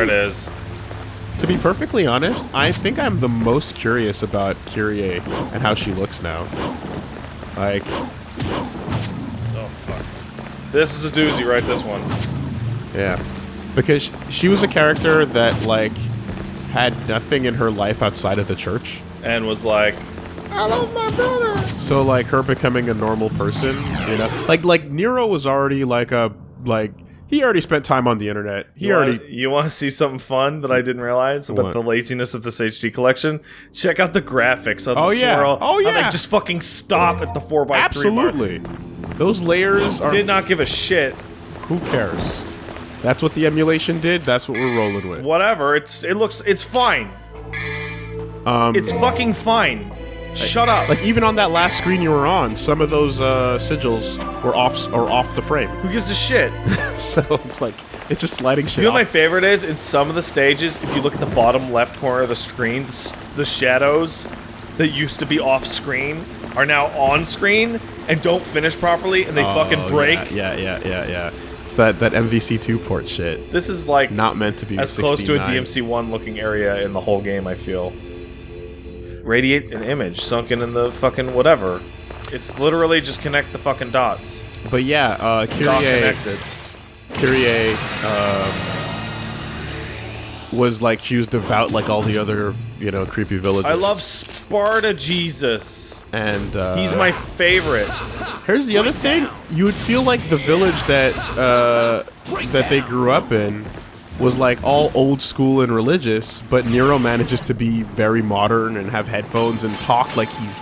There it is. To be perfectly honest, I think I'm the most curious about Kyrie and how she looks now. Like, Oh fuck. This is a doozy, right? This one. yeah. Because she was a character that, like, had nothing in her life outside of the church. And was like, I love my brother. So, like, her becoming a normal person, you know? Like, like Nero was already, like, a, like, he already spent time on the internet. He You already... wanna, you want to see something fun that I didn't realize about What? the laziness of this HD collection? Check out the graphics of Oh, the yeah. swirl. Oh, How they yeah. just fucking stop at the 4x3 mark. Absolutely. Those layers are... Did not give a shit. Who cares? That's what the emulation did. That's what we're rolling with. Whatever. It's it looks it's fine. Um, It's fucking fine. Shut up. like even on that last screen you were on, some of those uh, sigils were off or off the frame. Who gives a shit? so it's like it's just sliding shit. You know what my favorite is? In some of the stages, if you look at the bottom left corner of the screen, the, the shadows that used to be off screen are now on screen and don't finish properly and they oh, fucking Oh, break. Yeah, yeah, yeah, yeah, yeah. It's that that MVC2 port shit. This is like Not meant to be as close to a DMC1 looking area in the whole game, I feel. Radiate an image sunken in the fucking whatever. It's literally just connect the fucking dots. But yeah, uh, Dot Kyrie, connected. Kyrie um, was like she was devout like all the other you know creepy villages. I love Sparda Jesus. and uh, He's my favorite. Here's the other thing: you would feel like the village that uh, that they grew up in was like all old school and religious, but Nero manages to be very modern and have headphones and talk like he's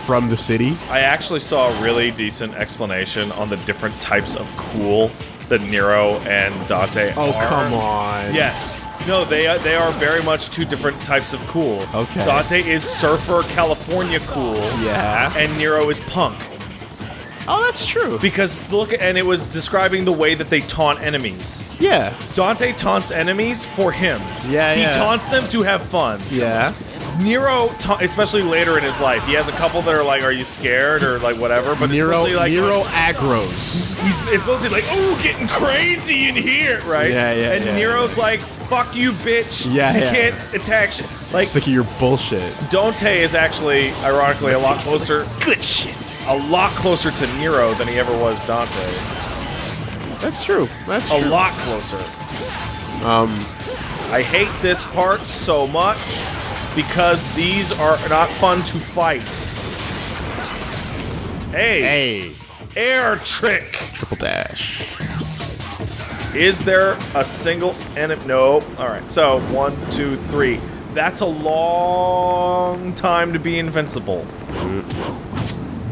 from the city. I actually saw a really decent explanation on the different types of cool that Nero and Dante Oh are. come on! Yes. No, they are, they are very much two different types of cool. Okay. Dante is surfer California cool. Yeah. And Nero is punk. Oh, that's true. Because look, and it was describing the way that they taunt enemies. Yeah. Dante taunts enemies for him. Yeah, He yeah. taunts them to have fun. Yeah. Nero, especially later in his life, he has a couple that are like, "Are you scared?" or like whatever. But Nero. it's like Nero agros. He's it's mostly like, "Oh, getting crazy in here," right? Yeah, yeah, And yeah, Nero's like, "Fuck you, bitch! Yeah, you yeah. can't attack shit." Like Sick of your bullshit. Dante is actually, ironically, a lot closer, Good shit. a lot closer to Nero than he ever was Dante. That's true. That's A true. lot closer. Um, I hate this part so much because these are not fun to fight. Hey, Hey. air trick. Triple dash. Is there a single enemy? No. All right. So one, two, three. That's a long time to be invincible.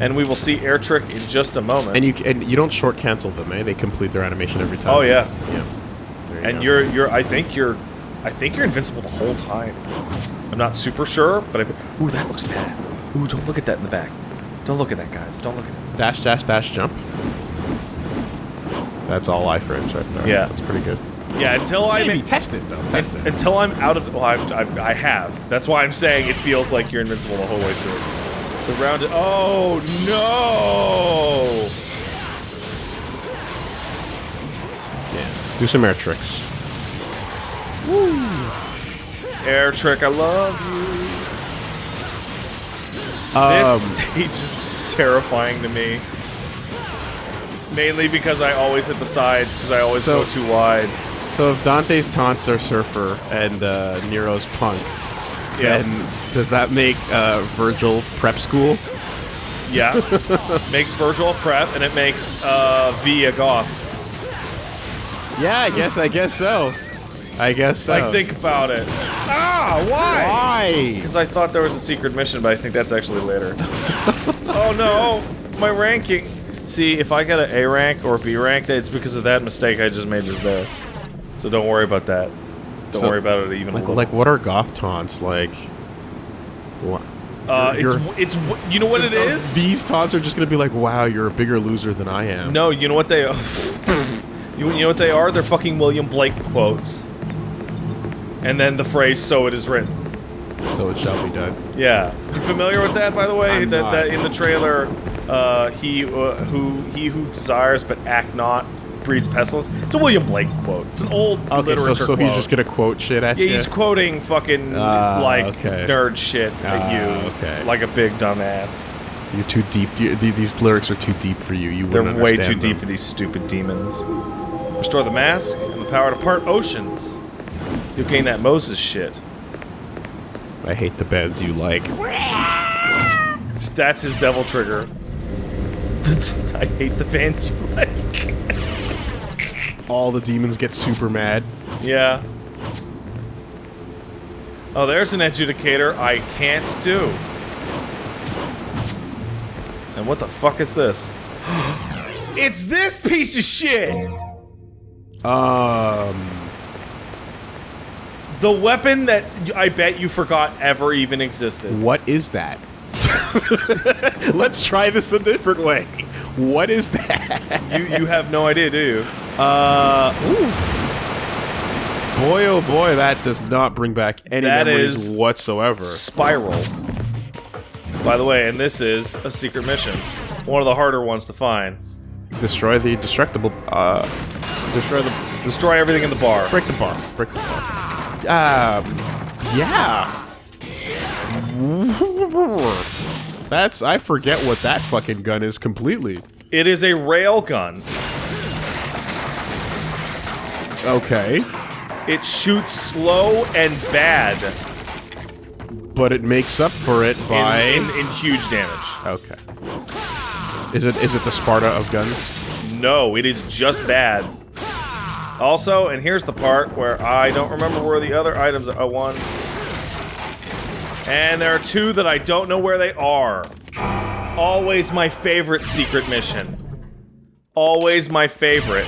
And we will see air trick in just a moment. And you and you don't short cancel them, eh? They complete their animation every time. oh yeah. Yeah. You And go. you're you're. I think you're. I think you're invincible the whole time. I'm not super sure, but I. Ooh, that looks bad. Ooh, don't look at that in the back. Don't look at that, guys. Don't look at it. dash dash dash jump. That's all I frames right there. Yeah. that's pretty good. Yeah, until I Maybe test it though. Test it. until I'm out of. Well, I've, I've, I have. That's why I'm saying it feels like you're invincible the whole way through. The round. Oh no! Yeah. Do some air tricks. Air trick. I love you. Um, This stage is terrifying to me. Mainly because I always hit the sides because I always So- go too wide. so if Dante's taunts are surfer and uh, Nero's punk, Yeah. then does that make uh, Vergil prep school? Yeah. makes Vergil prep and it makes uh, V a goth. Yeah, I guess. I guess so. I guess so. Like, think about it. Ah, why? why? Because I thought there was a secret mission, but I think that's actually later. oh no, my ranking. See, if I got an A rank or B rank, it's because of that mistake I just made just there. So don't worry about that. Don't So, worry about it even Like, like what are goth taunts like? What? uh, it's you're- it's you know what it is? These taunts are just gonna be like, "Wow, you're a bigger loser than I am." No, you know what they you, you know what they are? They're fucking William Blake quotes. And then the phrase "so it is written." So it shall be done. Yeah, you familiar with that? By the way, I'm that, not. that in the trailer, uh, he uh, who he who desires but act not breeds pestilence. It's a William Blake quote. It's an old Okay, so, literature so he's quote. just gonna quote shit at Yeah, you. he's quoting fucking Ah, like okay. nerd shit at Ah, you, okay. like a big dumbass. You're too deep. You, these lyrics are too deep for you. You They're way too understand deep for these stupid demons. Restore the mask and the power to part oceans. You'll gain that Moses shit. I hate the beds you like. That's his devil trigger. I hate the bands you like. All the demons get super mad. Yeah. Oh, there's an adjudicator I can't do. And what the fuck is this? it's this piece of shit! Um, The weapon that I bet you forgot ever even existed. what is that? Let's try this a different way. What is that? You you have no idea, do you? Uh, oof. Boy, oh boy, that does not bring back any That memories is- whatsoever. Spiral. By the way, and this is a secret mission. One of the harder ones to find. Destroy the destructible. Uh, destroy the. Destroy everything in the bar. Break the bar. Break the bar. Um, yeah. That's. I forget what that fucking gun is completely. It is a rail gun. Okay. It shoots slow and bad But it makes up for it in, by. in, in huge damage. okay. Is it is it the Sparda of guns? No, it is just bad. Also, and here's the part where I don't remember where the other items are. Oh, one. And there are two that I don't know where they are. Always my favorite secret mission. Always my favorite.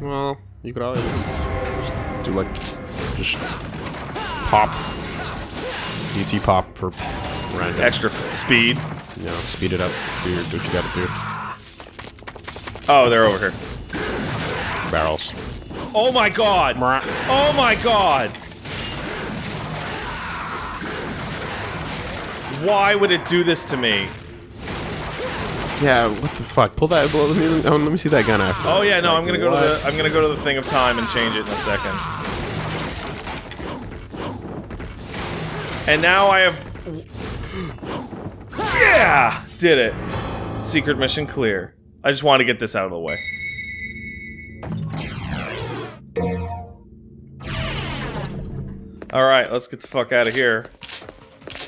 Well, you could always just do like just pop DT pop for random. Extra f- speed. You know, speed it up. Do, your, do what you gotta do. Oh, they're over here. Barrels. Oh my god! Oh my god! Why would it do this to me? Yeah, what the fuck? Pull that. Well, let me oh, let me see that gun after. Oh yeah, It's no, like, I'm gonna go what? to the I'm gonna go to the thing of time and change it in a second. And now I have Yeah! Did it. Secret mission clear. I just want to get this out of the way. Alright, let's get the fuck out of here.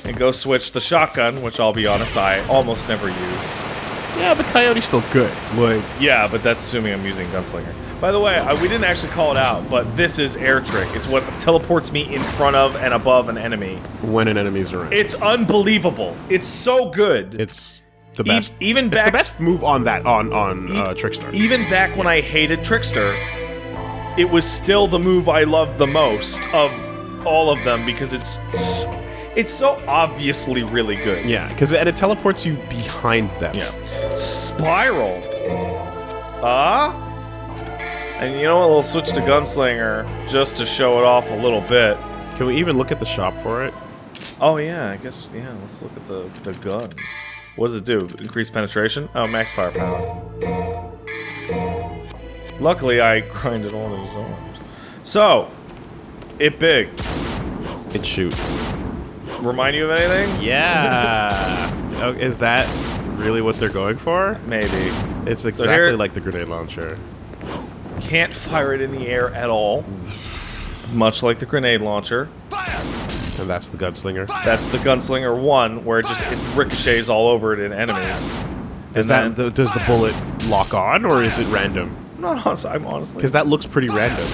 And go switch the shotgun, which I'll be honest, I almost never use. Yeah, but Coyote's still good. Like, Yeah, but that's assuming I'm using Gunslinger. By the way, uh, we didn't actually call it out, but this is air trick. It's what teleports me in front of and above an enemy. when an enemy's around, It's unbelievable. It's so good. it's the E- best. even it's back- the best move on that on on uh, Trickster. Even back when I hated Trickster, it was still the move I loved the most of all of them because it's so, it's so obviously really good. yeah, because and it teleports you behind them. Yeah. Spiral. Ah? And you know what? We'll switch to Gunslinger just to show it off a little bit. Can we even look at the shop for it? Oh yeah, I guess yeah. Let's look at the the guns. What does it do? Increase penetration? Oh, max firepower. Luckily, I grinded all these arms. So, it big. It shoot. Remind you of anything? Yeah. oh, is that really what they're going for? Maybe. It's So exactly here- like the grenade launcher. Can't fire it in the air at all. Much like the grenade launcher. And that's the gunslinger. That's the Gunslinger 1, where it just it ricochets all over it in enemies. Does And that the, does the bullet lock on or is it random? I'm not honest, I'm honestly. Because that looks pretty random.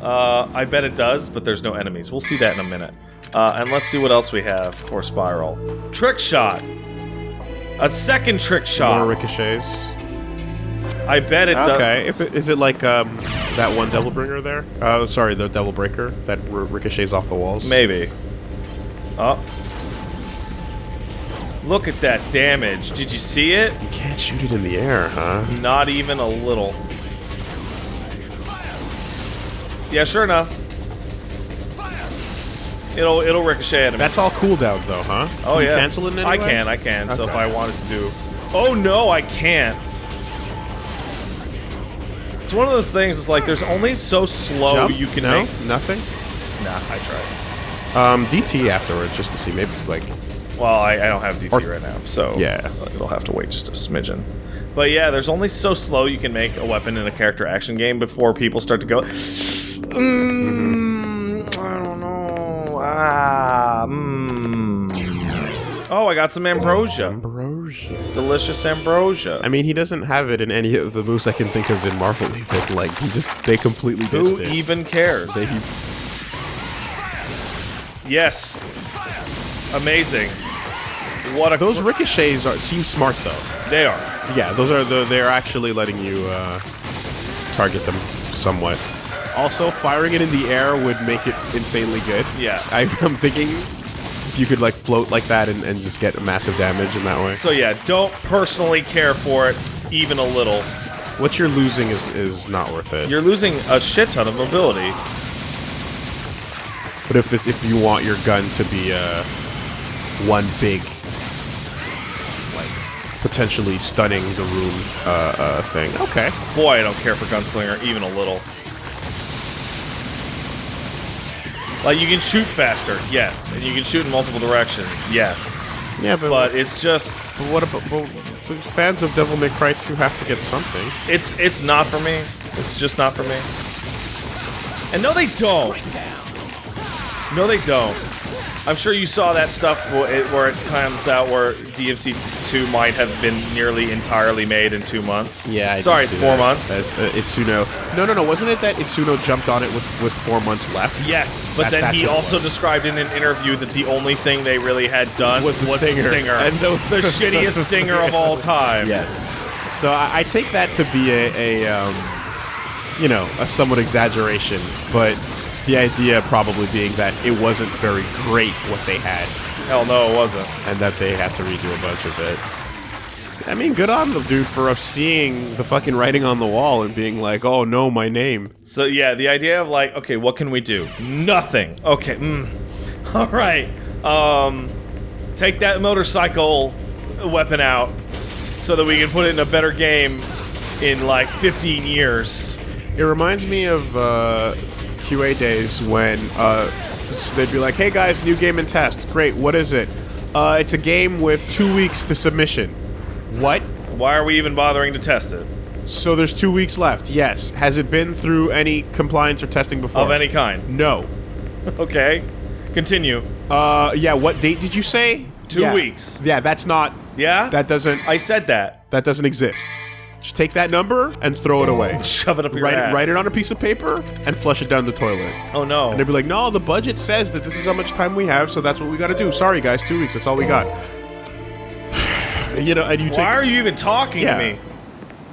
Uh, I bet it does, but there's no enemies. We'll see that in a minute. Uh, and let's see what else we have for Spiral. Trick shot. A second trick shot! More ricochets. I bet it does. Okay. If it, is it like um, that one Devil Bringer there? Uh, sorry, the Devil Breaker that ricochets off the walls. Maybe. Oh. Look at that damage. Did you see it? You can't shoot it in the air, huh? Not even a little. Yeah, sure enough. It'll it'll ricochet at him. That's all cooldown though, huh? Oh Can you yeah. cancel it I way? can, I can. So if I wanted to do. Oh no, I can't. It's one of those things. It's like there's only so slow Jump? You can no, make. nothing. Nah, I tried. Um, DT afterwards, just to see maybe like Well, I, I don't have DT Or- right now, so Yeah. it'll have to wait just a smidgen. But yeah, there's only so slow you can make a weapon in a character action game before people start to go. Mm, I don't know. Ah, mm. Oh, I got some ambrosia. ambrosia. Delicious ambrosia. I mean, he doesn't have it in any of the moves I can think of in Marvel. Even like he just they completely Who it. even cares? They, he, Yes. Amazing. What a those ricochets are seem smart though. they are. Yeah, those are the they're actually letting you uh, target them somewhat. Also, firing it in the air would make it insanely good. Yeah. I, I'm thinking if you could like float like that and, and just get massive damage in that way. So yeah, don't personally care for it even a little. What you're losing is is not worth it. You're losing a shit ton of mobility. But if it's, if you want your gun to be uh, one big, like potentially stunning the room uh, uh, thing, okay. Boy, I don't care for Gunslinger even a little. Like, you can shoot faster, yes. And you can shoot in multiple directions, yes. Yeah, but, But it's just, but what about but fans of Devil May Cry 2 have to get something? it's it's not for me. It's just not for me. And no, they don't. No, they don't. I'm sure you saw that stuff where it comes out where DMC 2 might have been nearly entirely made in two months. Yeah, sorry, it's four months. That's, uh, Itsuno. No, no, no. Wasn't it that Itsuno jumped on it with, with four months left? Yes, but That- then he also described in an interview that the only thing they really had done Was the stinger. and And the- the shittiest stinger of all time. Yes. So I, I take that to be a, a um, you know, a somewhat exaggeration, but the idea probably being that it wasn't very great what they had, Hell no, it wasn't. and that they had to redo a bunch of it. I mean, good on the dude for seeing the fucking writing on the wall and being like, "Oh no, my name." So yeah, the idea of like, okay, what can we do? Nothing. Okay. Mm. All right. Um, take that motorcycle weapon out so that we can put it in a better game in like 15 years. It reminds me of uh, QA days when uh, they'd be like, "Hey guys, new game and test. Great. What is it? Uh, it's a game with two weeks to submission. What? Why are we even bothering to test it So there's two weeks left. Yes. Has it been through any compliance or testing before? of any kind? No. Okay. Continue. Uh, yeah. What date did you say? Two Yeah. weeks. Yeah, that's not. Yeah. That doesn't. I said that. that doesn't exist. Just take that number and throw it away. Shove it up your Write, ass. write it on a piece of paper and flush it down the toilet. Oh no. And they'd be like, no, the budget says that this is how much time we have, so that's what we got to do. Sorry, guys, two weeks. That's all we got. you know, and you take. Why are you even talking Yeah. to me?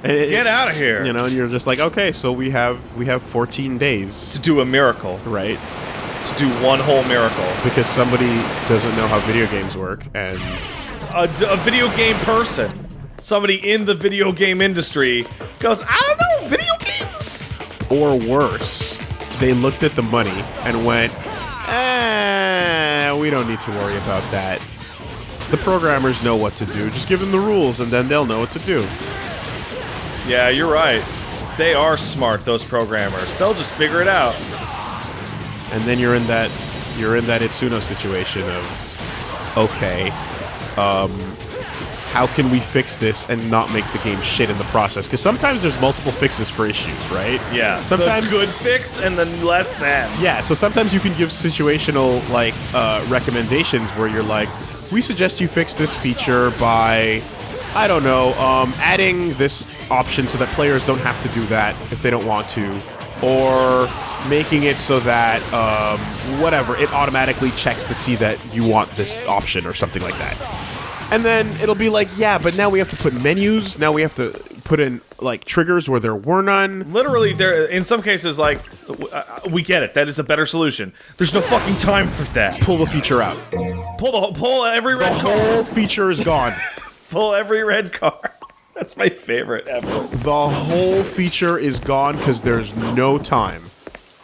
it- Get out of here. You know, and you're just like, okay, so we have we have 14 days, To do a miracle. right? To do one whole miracle. Because somebody doesn't know how video games work, and a video game person, somebody in the video game industry, goes, I don't know, video games. or worse, they looked at the money and went, eh, we don't need to worry about that. The programmers know what to do. Just give them the rules, and then they'll know what to do. Yeah, you're right. They are smart, those programmers. They'll just figure it out. and then you're in that you're in that Itsuno situation of okay, um, how can we fix this and not make the game shit in the process? Because sometimes there's multiple fixes for issues, right? Yeah. Sometimes the good fix and then less than. Yeah, so sometimes you can give situational like uh, recommendations where you're like, we suggest you fix this feature by, I don't know, um, adding this option so that players don't have to do that if they don't want to, or making it so that um, whatever it automatically checks to see that you want this option or something like that. And then it'll be like, yeah, but now we have to put menus. Now we have to put in like triggers where there were none. Literally, there. In some cases, like uh, we get it. That is a better solution. There's no fucking time for that. Pull the feature out. Pull the pull every The red card. whole feature is gone. Pull every red card. That's my favorite ever. The whole feature is gone because there's no time,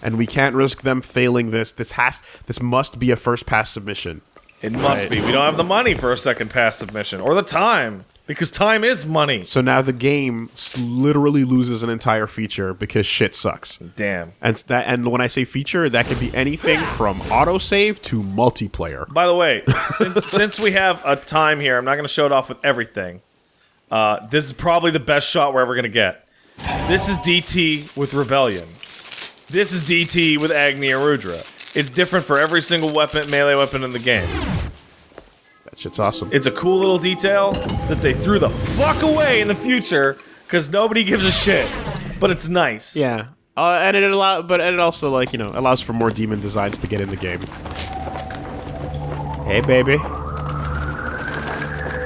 and we can't risk them failing this. This has, this must be a first pass submission. It must Right. be. We don't have the money for a second passive submission or the time because time is money. So now the game literally loses an entire feature because shit sucks. Damn. And that, and when I say feature, that could be anything from autosave to multiplayer. By the way, since, since we have a time here, I'm not going to show it off with everything. Uh, this is probably the best shot we're ever going to get. This is DT with Rebellion. This is DT with Agni and Rudra. It's different for every single weapon, melee weapon in the game. That shit's awesome. It's a cool little detail that they threw the fuck away in the future because nobody gives a shit. But it's nice. yeah. Uh, and it allow, but it also like you know allows for more demon designs to get in the game. Hey, baby.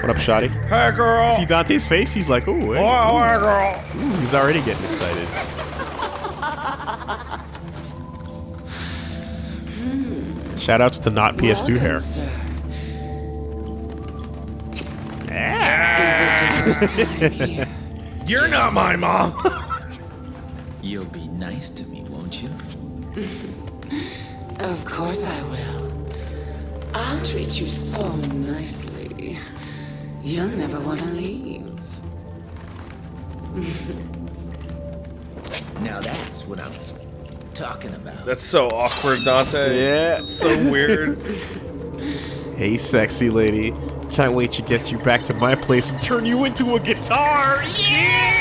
What up, Shoddy? Hey, girl. See Dante's face? He's like, ooh, hey. Oh, hey, girl. Ooh, he's already getting excited. Shoutouts to not PS2 hair. Sir. Is this your first time here? You're not my mom. You'll be nice to me, won't you? Of course I will. I'll treat you so nicely. You'll never want to leave. Now that's what I'm talking about. That's so awkward, Dante. Yeah. It's so weird. Hey, sexy lady. Can't wait to get you back to my place and turn you into a guitar. Yeah!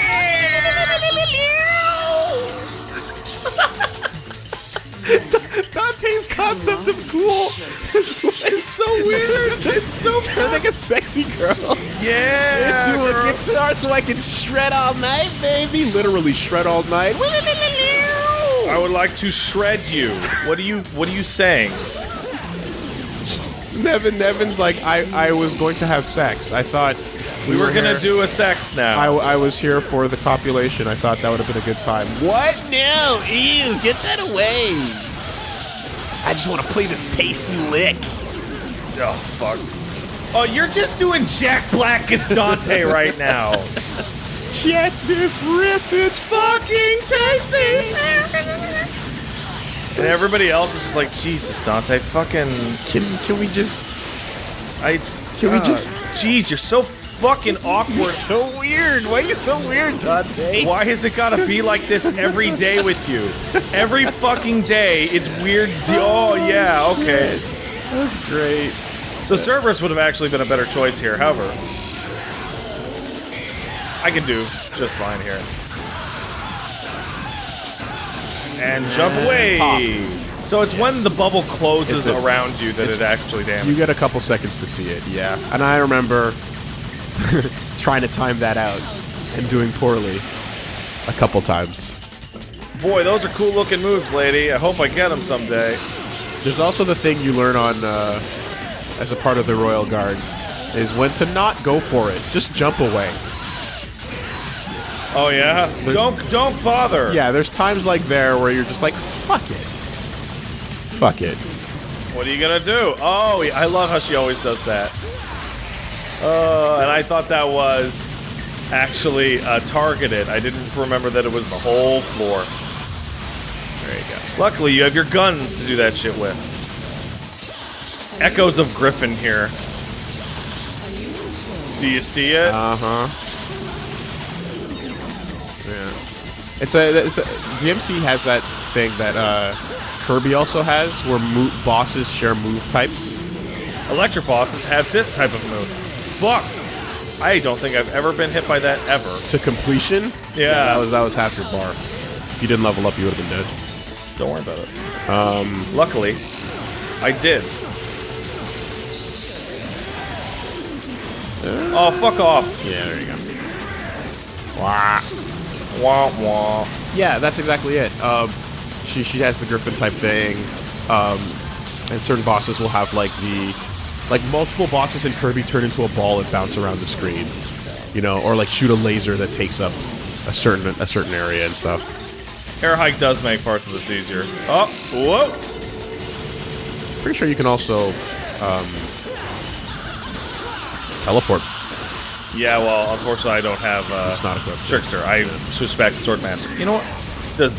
Dante's concept of cool is, is so weird. It's so turning a sexy girl Yeah. into girl. a guitar so I can shred all night, baby. Literally shred all night. I would like to shred you. What are you What are you saying? Nevan, Nevan's like, I, I was going to have sex. I thought we, We were gonna here- do a sex now. I, I was here for the copulation. I thought that would have been a good time. What? No! Ew! Get that away! I just want to play this tasty lick. oh fuck. Oh, you're just doing Jack Black as Dante right now. Check this riff. It's fucking tasty. And everybody else is just like, Jesus, Dante, fucking. Can can we just? I, it's- Can we uh, just- Jeez, you're so fucking awkward. You're awkward. so weird. Why are you so weird, Dante? Why has it gotta be like this every day with you? Every fucking day, it's weird. de- oh, yeah, okay. That's great. So Cerberus would have actually been a better choice here. However, I can do just fine here. And jump away. pop. So it's when the bubble closes a- around you that it actually damages. You get a couple seconds to see it, yeah. And I remember trying to time that out and doing poorly a couple times. Boy, those are cool looking moves, lady. I hope I get them someday. There's also the thing you learn on uh, as a part of the Royal Guard is when to not go for it. Just jump away. Oh yeah. don't don't bother. Yeah, there's times like there where you're just like, fuck it. Fuck it. What are you gonna do? Oh, I love how she always does that. Uh, and I thought that was actually uh, targeted. I didn't remember that it was the whole floor. There you go. Luckily, you have your guns to do that shit with. Echoes of Griffon here. Do you see it? Uh It's a, it's a DMC has that thing that uh, Kirby also has, where mo- bosses share move types. Electric bosses have this type of move. Fuck. I don't think I've ever been hit by that ever. to completion. Yeah. that was that was half your bar. If you didn't level up, you would have been dead. Don't worry about it. Um, luckily, I did. Oh, fuck off. Yeah, there you go. Wah. Wah, wah. Yeah, that's exactly it. Um, she she has the Griffon type thing, um, and certain bosses will have like the like multiple bosses in Kirby turn into a ball and bounce around the screen, you know, or like shoot a laser that takes up a certain a certain area and stuff. Air hike does make parts of this easier. Oh, whoa. Pretty sure you can also um, teleport. Yeah, well, unfortunately, I don't have uh, It's not equipped. Trickster. I switched back to Swordmaster. You know what? Does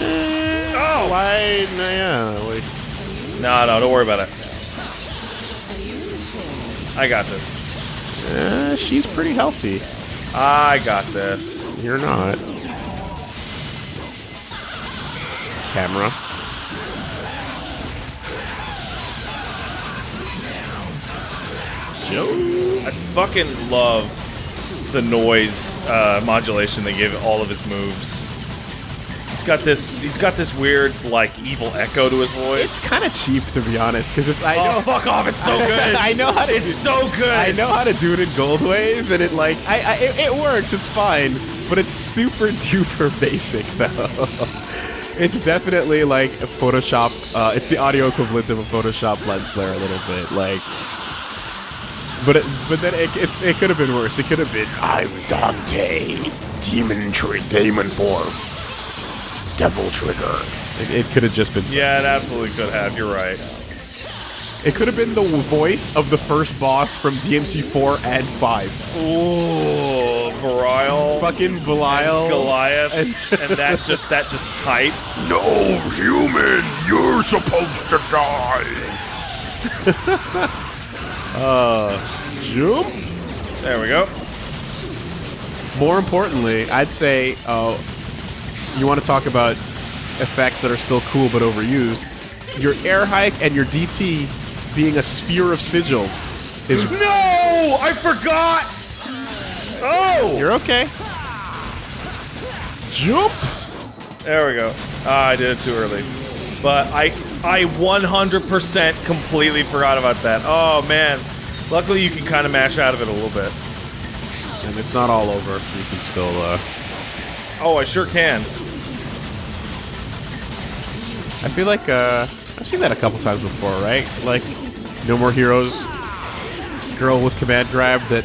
Oh, why? Yeah, like no, no, don't worry about it. I got this. Uh, she's pretty healthy. I got this. You're not. Camera. Joe. I fucking love the noise uh, modulation they give all of his moves. He's got this. He's got this weird, like, evil echo to his voice. It's kind of cheap to be honest, because it's I Oh, know fuck off! It's so good. I know how to. It's so good. I know how to do it in GoldWave, and it like I, I it, it works. It's fine, but it's super duper basic though. it's definitely like a Photoshop. Uh, it's the audio equivalent of a Photoshop lens flare a little bit, like. But it, but then it, it's it could have been worse. It could have been I'm Dante, demon tri- demon form, devil trigger. It, it could have just been. Yeah, it absolutely could have. You're right. It could have been the voice of the first boss from DMC4 and 5. Ooh, Belial, Fucking Belial. Goliath, And- and that just that just type. No, human, you're supposed to die. Jump. There we go. More importantly, I'd say uh, you want to talk about effects that are still cool but overused. Your air hike and your DT being a sphere of sigils is. No, I forgot. Oh, You're okay. Jump. there we go. Ah, I did it too early, but I I 100% completely forgot about that. Oh man, luckily you can kind of mash out of it a little bit. And it's not all over. You can still. Uh, Oh, I sure can. I feel like uh, I've seen that a couple times before, right? Like, No More Heroes, girl with command grab that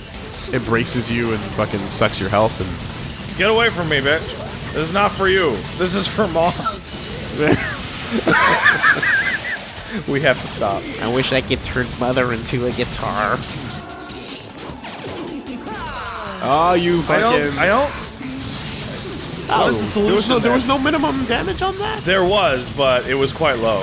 embraces you and fucking sucks your health and Get away from me, bitch. This is not for you. This is for mom. we have to stop. I wish I could turn mother into a guitar. Oh, you I don't. I don't. oh, what is the There was, no, solution there was no minimum damage on that. There was, but it was quite low.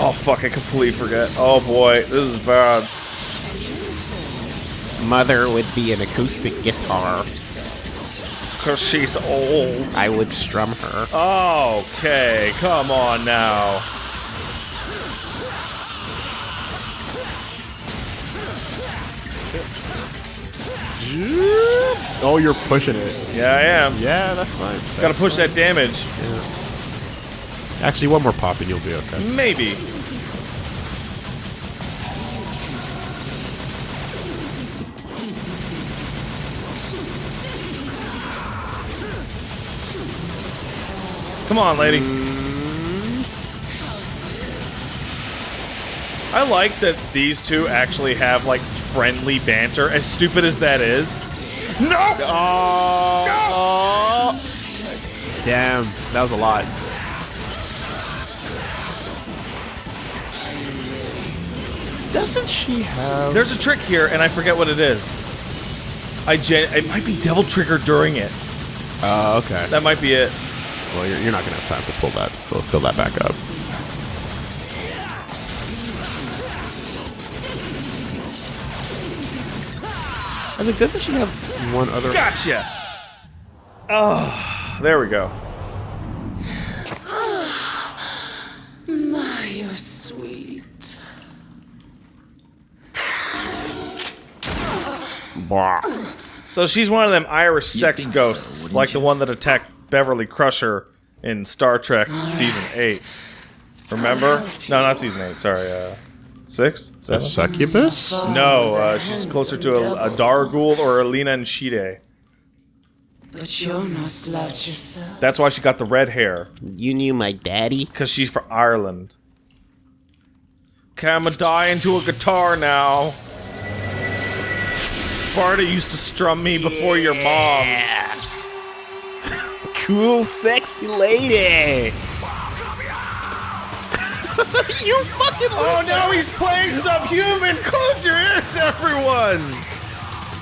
Oh fuck! I completely forget. Oh boy, this is bad. Mother would be an acoustic guitar. Cause she's old. I would strum her. Okay, come on now. Oh, you're pushing it. Yeah, I am. Yeah, that's fine. Gotta push that damage. Yeah. Actually, one more pop and you'll be okay. Maybe. Come on, lady. I like that these two actually have like friendly banter, as stupid as that is. Oh. No! Oh, Damn, that was a lot. Doesn't she have? There's a trick here, and I forget what it is. I gen- it might be Devil Trigger during it. Oh, okay. That might be it. Well, you're, you're not gonna have time to pull that, fill, fill that back up. I was like, doesn't she have one other? Gotcha. Oh, there we go. My, you're sweet. Blah. So she's one of them Irish sex think so, ghosts, wouldn't like the one that attacked Beverly Crusher in Star Trek season eight. Remember? No, not season eight. Sorry, uh, six, A seven. succubus? No, uh, she's closer to a, a Dargul or a Leanan Sídhe. But you're no slouch yourself. That's why she got the red hair, You knew my daddy? because she's from Ireland. Okay, I'm gonna die into a guitar now. Sparda used to strum me before your mom. Cool, sexy lady. you fucking oh, loser. Oh no, he's playing subhuman! Close your ears, everyone!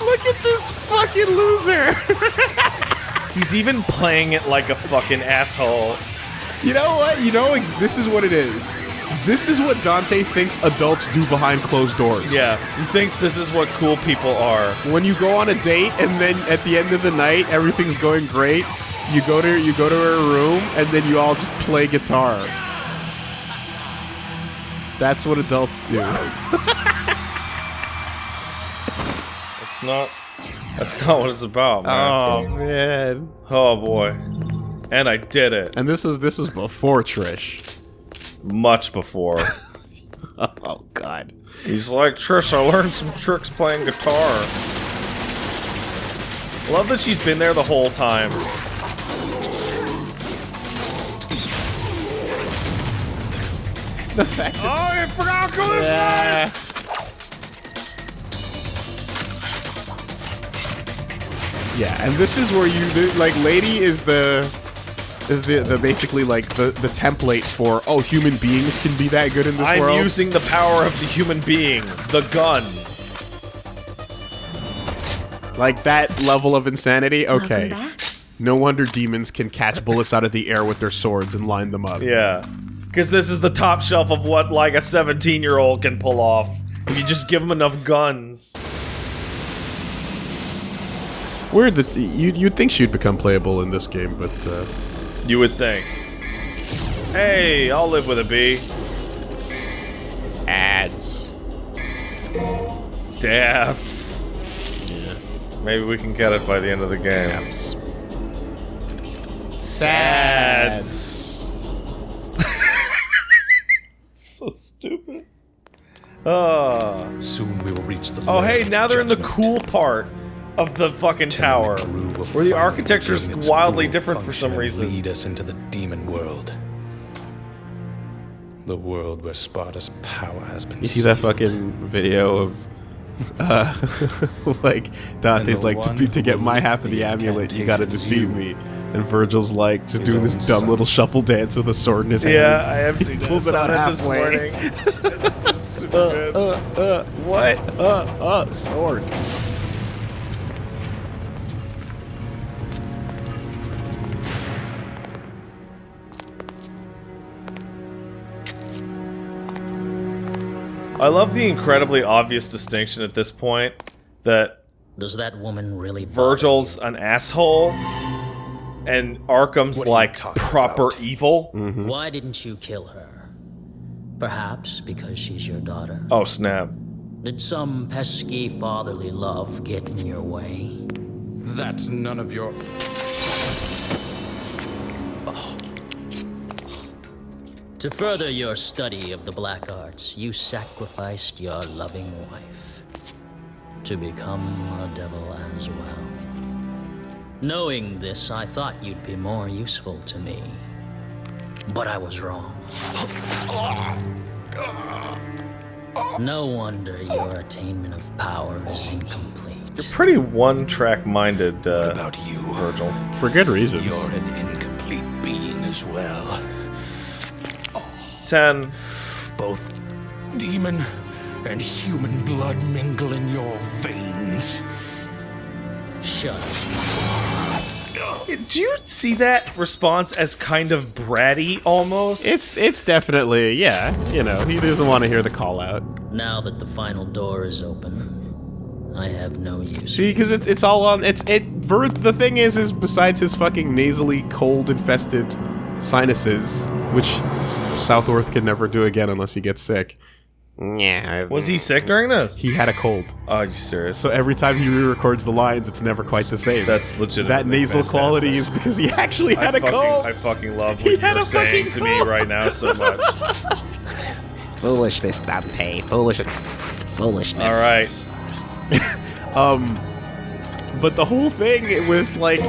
Look at this fucking loser. He's even playing it like a fucking asshole. You know what? You know, this is what it is. This is what Dante thinks adults do behind closed doors. Yeah, he thinks this is what cool people are. When you go on a date and then at the end of the night everything's going great, you go to you go to her room and then you all just play guitar. That's what adults do. It's not. That's not what it's about, man. Oh man. Oh boy. And I did it. And this was this was before Trish. Much before. Oh god. He's like, Trish, I learned some tricks playing guitar. Love that she's been there the whole time. The fact Oh, I forgot to go this Yeah. Yeah, and this is where you the- like lady is the is the the basically like the the template for oh human beings can be that good in this I'm world. using the power of the human being, the gun. like that level of insanity. Okay. No wonder demons can catch bullets out of the air with their swords and line them up. Yeah. Because this is the top shelf of what, like, a 17 year old can pull off. If you just give them enough guns. Weird that you you'd think she'd become playable in this game, but uh, You would think. Hey, I'll live with a bee. ads. Dabs. Yeah. Maybe we can get it by the end of the game. Ads. Sads. so stupid. Oh. Soon we will reach the. Oh, hey, now they're in the cool part of the fucking tower. Teru Where the architecture is wildly different for some function and reason. Lead us into the demon world. The world where Sparda's power has been. You see that fucking video of uh like Dante's like to, be, to get my half of the amulet you gotta defeat incantations me and Vergil's like just his doing this dumb son. little shuffle dance with a sword in his hand Yeah, I have seen pulls this. it out on this morning. it's, it's super good. uh, uh, what uh uh sword I love the incredibly obvious distinction at this point that Does that woman really Vergil's an asshole and Arkham's What are you like proper about? evil. you? Why didn't you kill her? Perhaps because she's your daughter. Oh snap. Did some pesky fatherly love get in your way? That's none of your. To further your study of the black arts, you sacrificed your loving wife to become a devil as well. Knowing this, I thought you'd be more useful to me. But I was wrong. No wonder your attainment of power is incomplete. You're pretty one-track minded, uh, What about you? Vergil. for good reasons You're an incomplete being as well. Ten. Both demon and human blood mingle in your veins. Shut up. Do you see that response as kind of bratty almost? it's it's definitely yeah you know he doesn't want to hear the call out Now that the final door is open, I have no use. See, because it's it's all on it's it. Ver, the thing is, is besides his fucking nasally cold infested sinuses, which Southworth can never do again unless he gets sick. Yeah, Was he sick during this? He had a cold, Oh, you serious? so every time he re-records the lines, it's never quite the same. That's legitimate. that nasal quality is because he actually had I a fucking, cold. I fucking love He what had you're a saying fucking to me right now so much. Foolishness, Dante. Foolish. Foolishness. All right. Um, but the whole thing with like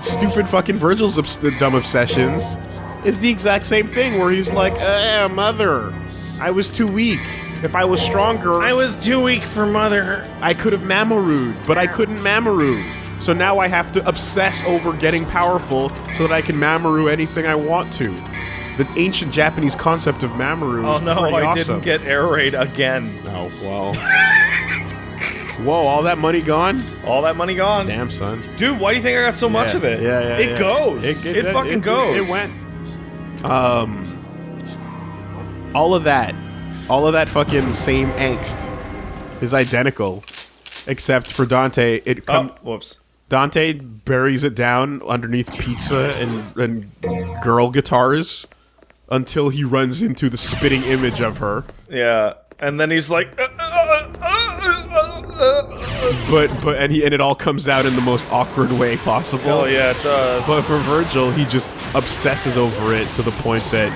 stupid fucking Vergil's obs- dumb obsessions is the exact same thing where he's like, eh, mother, I was too weak. If I was stronger, I was too weak for mother. I could have Mamarooed, but I couldn't Mamarood. So now I have to obsess over getting powerful so that I can Mamaroo anything I want to. The ancient Japanese concept of Mamaroo Oh no, I awesome. didn't get air raid again. Oh, well. Whoa, all that money gone? All that money gone. Damn, son. Dude, why do you think I got so much of it? Yeah, yeah. It yeah. goes. It, fucking it, goes. It, went. Um, all of that, all of that fucking same angst is identical, except for Dante, it Oh, whoops. Dante buries it down underneath pizza and, and girl guitars until he runs into the spitting image of her. Yeah. And then he's like, uh, uh, uh, uh, uh, uh. But but and he and it all comes out in the most awkward way possible. oh yeah, it does. But for Vergil, he just obsesses over it to the point that,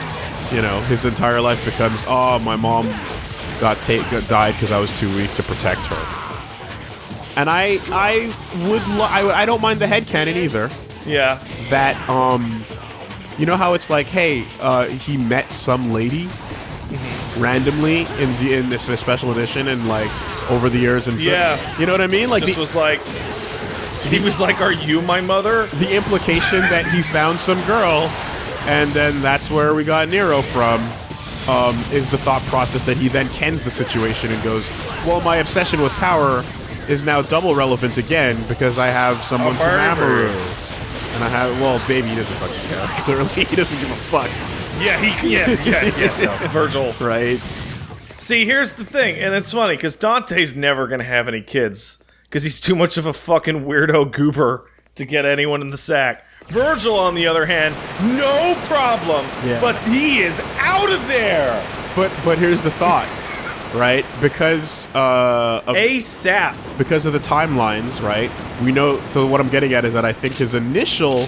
you know, his entire life becomes, oh, my mom got, ta- got died because I was too weak to protect her. And I I would lo- I, I don't mind the head headcanon either. Yeah. That um, you know how it's like, hey, uh, he met some lady randomly in the, in this special edition and like over the years and Yeah. you know what I mean? Like This the, was like, he was like, "Are you my mother?" the implication that he found some girl, and then that's where we got Nero from, um, is the thought process that he then kens the situation and goes, well, my obsession with power is now double relevant again because I have someone to. Mamoru. And I have, well, baby, he doesn't fucking care. Clearly, he doesn't give a fuck, Yeah, he, yeah, yeah, yeah. no, Vergil. right? See, here's the thing, and it's funny because Dante's never gonna have any kids because he's too much of a fucking weirdo goober to get anyone in the sack. Vergil, on the other hand, no problem, Yeah. but he is out of there But but here's the thought, right? Because uh, of, ASAP. because of the timelines, right? We know. So what I'm getting at is that I think his initial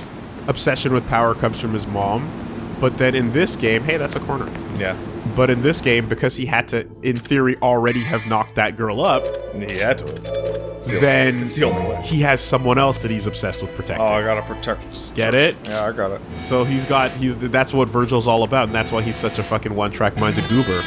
obsession with power comes from his mom, but then in this game, hey, that's a corner. Yeah, But in this game, because he had to, in theory, already have knocked that girl up, he had to. It's the then the he has someone else that he's obsessed with protecting. Oh, I gotta protect. Get it? Yeah, I got it. So he's got he's that's what Vergil's all about, and that's why he's such a fucking one-track minded goober.